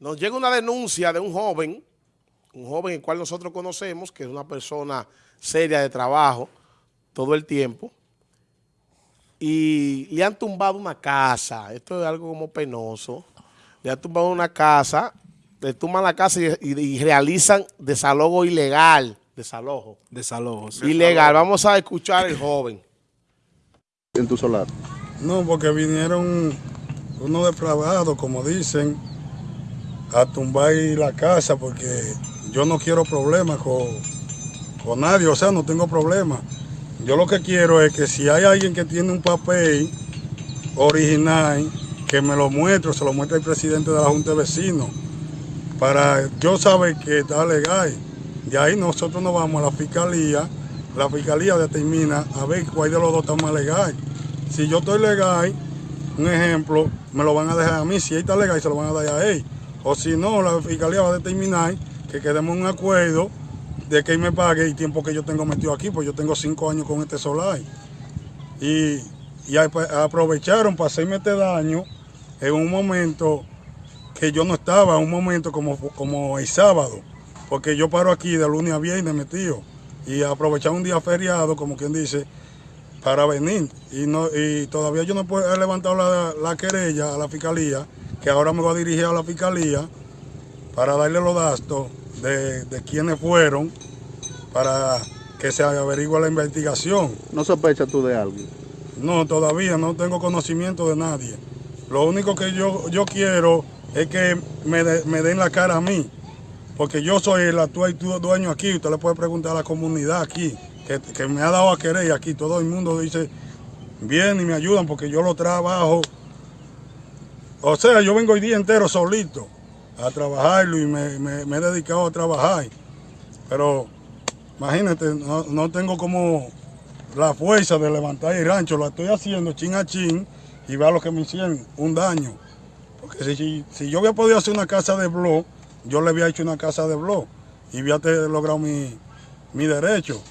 Nos llega una denuncia de un joven, un joven el cual nosotros conocemos, que es una persona seria de trabajo todo el tiempo, y le han tumbado una casa. Esto es algo como penoso. Le han tumbado una casa, le tumban la casa y, y- y realizan desalojo ilegal. Desalojo. Desalojo. sí. Ilegal. Vamos a escuchar al joven. en tu solar. No, porque vinieron unos depravados, como dicen, a tumbar la casa porque yo no quiero problemas con, con nadie, o sea, no tengo problemas. Yo lo que quiero es que si hay alguien que tiene un papel original, que me lo muestre, se lo muestre el presidente de la Junta de Vecinos, para yo saber que está legal. De ahí nosotros nos vamos a la fiscalía, la fiscalía determina a ver cuál de los dos está más legal. Si yo estoy legal, un ejemplo, me lo van a dejar a mí, si él está legal, se lo van a dar a él. O si no, la fiscalía va a determinar que quedemos en un acuerdo de que me pague el tiempo que yo tengo metido aquí, pues yo tengo cinco años con este solar. Y, y ap- aprovecharon para hacerme este daño en un momento que yo no estaba, un momento como, como el sábado, porque yo paro aquí de lunes a viernes metido y aprovechar un día feriado, como quien dice, para venir. Y, no, y todavía yo no he levantado la, la querella a la fiscalía, que ahora me voy a dirigir a la fiscalía para darle los datos de, de quiénes fueron, para que se averigüe la investigación. ¿No sospechas tú de algo? No, todavía no tengo conocimiento de nadie. Lo único que yo, yo quiero es que me, de- me den la cara a mí, porque yo soy el actual du- dueño aquí. Usted le puede preguntar a la comunidad aquí, que, que me ha dado a querer aquí. Todo el mundo dice, bien y me ayudan porque yo lo trabajo. O sea, yo vengo el día entero solito a trabajarlo y me, he dedicado a trabajar. Pero imagínate, no, no tengo como la fuerza de levantar el rancho, lo estoy haciendo chin a chin y vea lo que me hicieron, un daño. Porque si, si, yo había podido hacer una casa de blog, yo le había hecho una casa de blog y había logrado mi, mi derecho.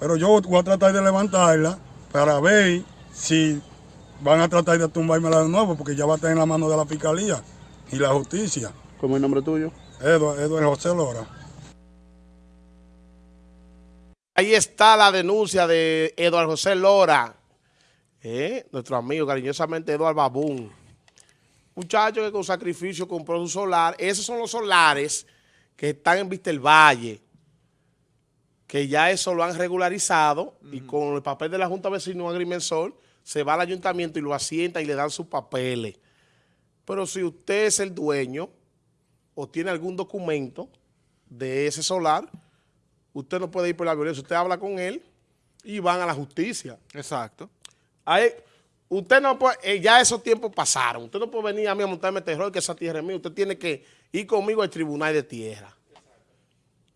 Pero yo voy a tratar de levantarla para ver si van a tratar de tumbármela de nuevo, porque ya va a estar en la mano de la fiscalía y la justicia. ¿Cómo es el nombre tuyo? Eduardo, José Lora. Ahí está la denuncia de Eduardo José Lora, ¿eh? nuestro amigo cariñosamente Eduardo Babún. Muchacho que con sacrificio compró su solar. Esos son los solares que están en Vista el Valle, que ya eso lo han regularizado y con el papel de la Junta Vecino Agrimensor se va al ayuntamiento y lo asienta y le dan sus papeles. Pero si usted es el dueño o tiene algún documento de ese solar, usted no puede ir por la violencia. Usted habla con él y van a la justicia. Exacto. Ahí, usted no puede, eh, ya esos tiempos pasaron. Usted no puede venir a mí a montarme terror que esa tierra es mía. Usted tiene que ir conmigo al tribunal de tierra.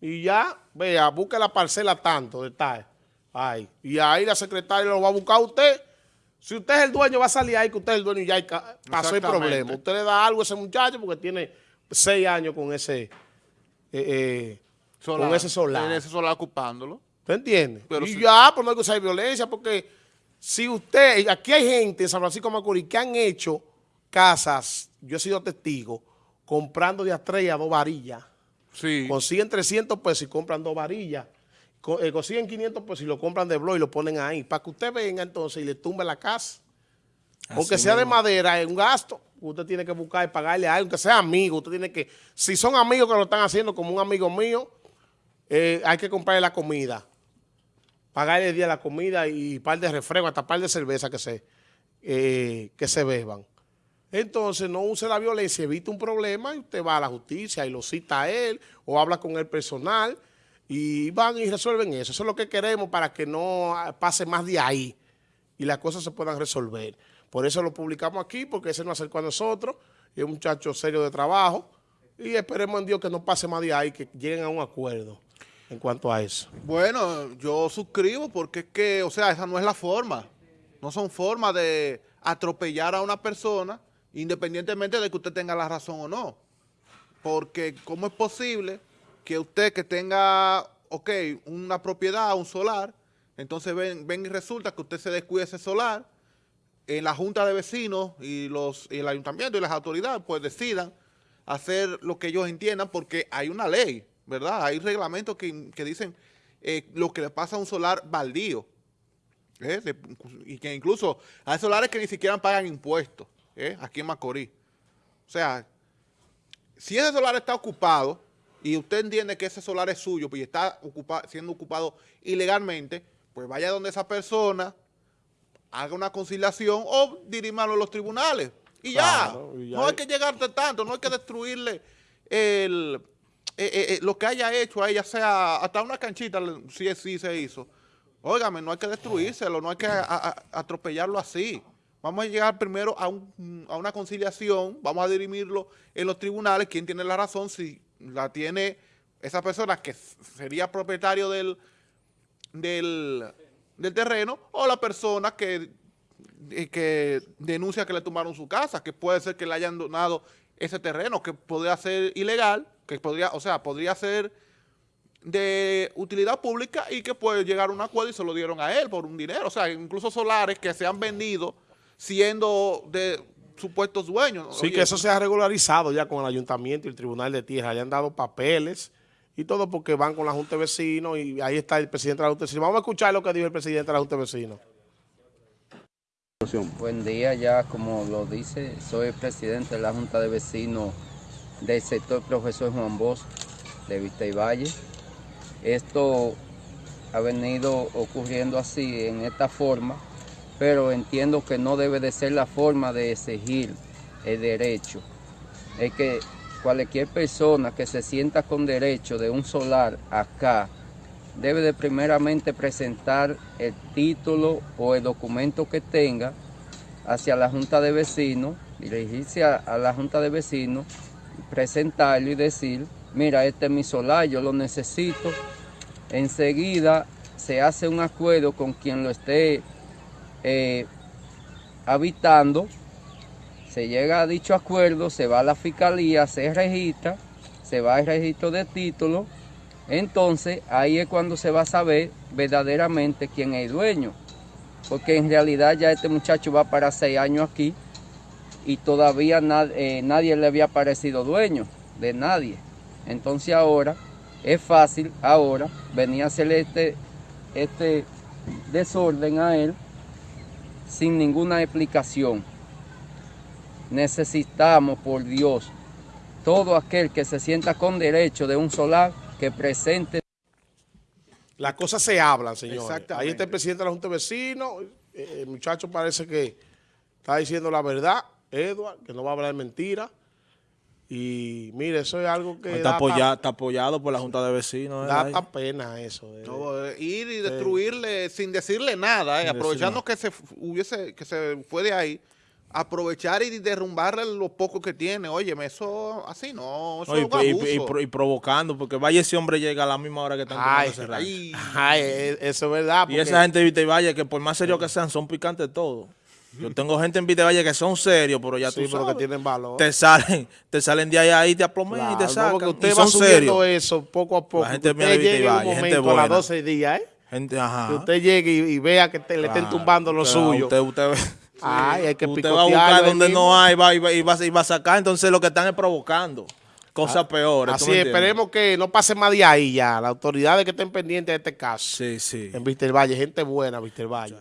Y ya, vea, busque la parcela tanto de tal. Ay, y ahí la secretaria lo va a buscar a usted. Si usted es el dueño, va a salir ahí que usted es el dueño y ya pasó el problema. Usted le da algo a ese muchacho porque tiene seis años con ese, eh, eh, con ese solar. Tiene ese solar ocupándolo. ¿Te entiendes? Pero y si- ya, pues no hay que usar violencia, porque si usted, aquí hay gente en San Francisco de Macorís que han hecho casas, yo he sido testigo, comprando de a tres a dos varillas. Sí. Consiguen 300 pesos y compran dos varillas. Eh, consiguen 500 pesos y lo compran de blog y lo ponen ahí. Para que usted venga entonces y le tumbe la casa. Aunque sea de madera, es un gasto. Usted tiene que buscar y pagarle a alguien, aunque sea amigo. Usted tiene que, si son amigos que lo están haciendo, como un amigo mío, eh, hay que comprarle la comida. Pagarle el día la comida y par de refresco, hasta par de cerveza que se, eh, que se beban. Entonces, no use la violencia, evite un problema y usted va a la justicia y lo cita a él o habla con el personal y van y resuelven eso. Eso es lo que queremos para que no pase más de ahí y las cosas se puedan resolver. Por eso lo publicamos aquí, porque ese nos acercó a nosotros, es un muchacho serio de trabajo, y esperemos en Dios que no pase más de ahí, que lleguen a un acuerdo en cuanto a eso. Bueno, yo suscribo porque es que, o sea, esa no es la forma. No son formas de atropellar a una persona independientemente de que usted tenga la razón o no. Porque ¿cómo es posible que usted que tenga, ok, una propiedad, un solar, entonces ven, ven y resulta que usted se descuide ese solar, en la junta de vecinos y los y el ayuntamiento y las autoridades pues decidan hacer lo que ellos entiendan porque hay una ley, ¿verdad? Hay reglamentos que, que dicen eh, lo que le pasa a un solar baldío. ¿eh? Y que incluso hay solares que ni siquiera pagan impuestos ¿eh? aquí en Macorís. O sea, si ese solar está ocupado y usted entiende que ese solar es suyo pues, y está ocupa- siendo ocupado ilegalmente, pues vaya donde esa persona, haga una conciliación o dirímalo a los tribunales. Y Claro, ya, y ya no hay que llegarte tanto, no hay que destruirle el, eh, eh, eh, lo que haya hecho a ella, sea hasta una canchita, si sí se hizo. Óigame, no hay que destruírselo, no hay que a- a- atropellarlo así. Vamos a llegar primero a, un- a una conciliación, vamos a dirimirlo en los tribunales, quién tiene la razón, si la tiene esa persona que sería propietario del, del, del terreno o la persona que, que denuncia que le tomaron su casa, que puede ser que le hayan donado ese terreno, que podría ser ilegal, que podría, o sea, podría ser de utilidad pública y que puede llegar a un acuerdo y se lo dieron a él por un dinero. O sea, incluso solares que se han vendido siendo de supuestos dueños. Sí, Oye, que eso se ha regularizado ya con el ayuntamiento y el tribunal de tierra. Le han dado papeles y todo porque van con la Junta de Vecinos y ahí está el presidente de la Junta de Vecinos. Vamos a escuchar lo que dijo el presidente de la Junta de Vecinos. Buen día, ya como lo dice, soy el presidente de la Junta de Vecinos del sector Profesor Juan Bosch de Vista y Valle. Esto ha venido ocurriendo así, en esta forma, pero entiendo que no debe de ser la forma de exigir el derecho. Es que cualquier persona que se sienta con derecho de un solar acá, debe de primeramente presentar el título o el documento que tenga hacia la Junta de Vecinos, dirigirse a, a la Junta de Vecinos, presentarlo y decir, mira, este es mi solar, yo lo necesito. Enseguida se hace un acuerdo con quien lo esté eh, habitando, se llega a dicho acuerdo, se va a la fiscalía, se registra, se va al registro de título, entonces ahí es cuando se va a saber verdaderamente quién es dueño. Porque en realidad ya este muchacho va para seis años aquí y todavía eh, nadie le había parecido dueño de nadie. Entonces ahora es fácil, ahora, venir a hacerle este, este desorden a él sin ninguna explicación. Necesitamos, por Dios, todo aquel que se sienta con derecho de un solar que presente Las cosas se hablan, señores. Exactamente. Ahí está el presidente de la Junta de Vecinos. eh, El muchacho parece que está diciendo la verdad, Edward, que no va a hablar mentira. Y mire, eso es algo que Está, da, apoya- ta- está apoyado por la Junta de Vecinos. ¿eh? da pena eso. eh. No, eh, ir y destruirle sin decirle nada, eh, Sin aprovechando decir que se hubiese que se fue de ahí, aprovechar y derrumbarle lo poco que tiene. Óyeme, eso así no, eso No, y, es un y- abuso. y pro- y provocando, porque vaya ese hombre llega a la misma hora que están Ay. Ay, Ay, eso es verdad. Y esa gente de Vita y Valle, que por más serios que sean, son picantes todos. Yo tengo gente en Vita y Valle que son serios, pero ya Sí, tú pero que sabes. tienen valor. Te salen, te salen de ahí, ahí te aplomen Claro, y te no, sacan. porque y usted va son subiendo serios. eso poco a poco. La gente usted y en un Valle, gente momento a las buena. 12 días, ¿eh? Gente, ajá. Que usted llegue y, y vea que te- le estén tumbando lo suyo. Usted, usted, Ay, hay que usted va a buscar donde mismo. no hay va, y, va, y, va, y va a sacar. Entonces lo que están es provocando cosas peores. ¿tú Así esperemos que no pase más de ahí ya. Las autoridades que estén pendientes de este caso. Sí, sí. En Víster Valle, gente buena, Víster Valle.